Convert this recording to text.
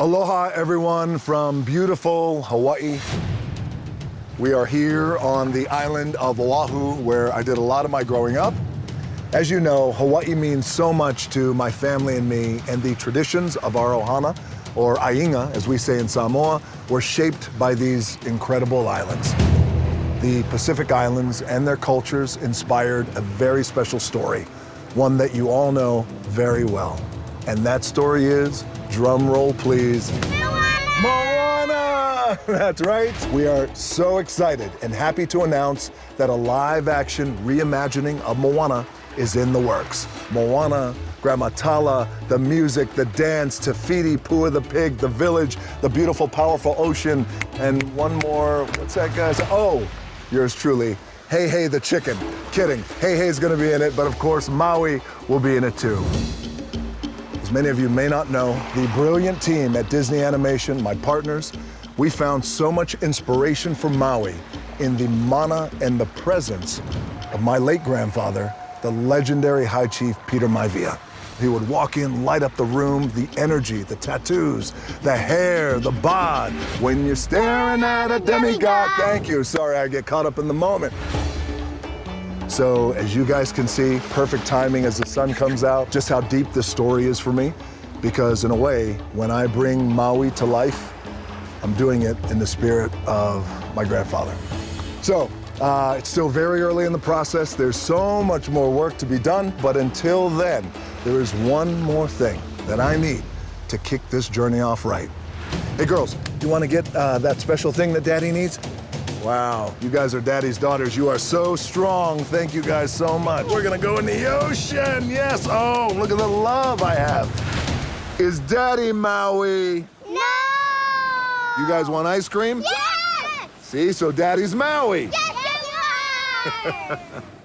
Aloha, everyone, from beautiful Hawaii. We are here on the island of Oahu, where I did a lot of my growing up. As you know, Hawaii means so much to my family and me, and the traditions of our ohana, or aiga, as we say in Samoa, were shaped by these incredible islands. The Pacific Islands and their cultures inspired a very special story, one that you all know very well. And that story is, drum roll please, Moana! That's right. We are so excited and happy to announce that a live action reimagining of Moana is in the works. Moana, Grandma the music, the dance, Te Fiti, Pua the pig, the village, the beautiful, powerful ocean, and one more, what's that guy's? Oh, yours truly, Heihei the chicken. Kidding, Heihei's gonna be in it, but of course Maui will be in it too. As many of you may not know, the brilliant team at Disney Animation, my partners, we found so much inspiration for Maui in the mana and the presence of my late grandfather, the legendary High Chief Peter Maivia. He would walk in, light up the room, the energy, the tattoos, the hair, the bod. When you're staring at a demigod, thank you. Sorry, I get caught up in the moment. So as you guys can see, perfect timing as the sun comes out, just how deep this story is for me. Because in a way, when I bring Maui to life, I'm doing it in the spirit of my grandfather. So uh, it's still very early in the process. There's so much more work to be done. But until then, there is one more thing that I need to kick this journey off right. Hey girls, you want to get uh, that special thing that daddy needs? Wow, you guys are daddy's daughters. You are so strong. Thank you guys so much. We're gonna go in the ocean. Yes. Oh, look at the love I have. Is daddy Maui? No! You guys want ice cream? Yes! See, so daddy's Maui. Yes, you are!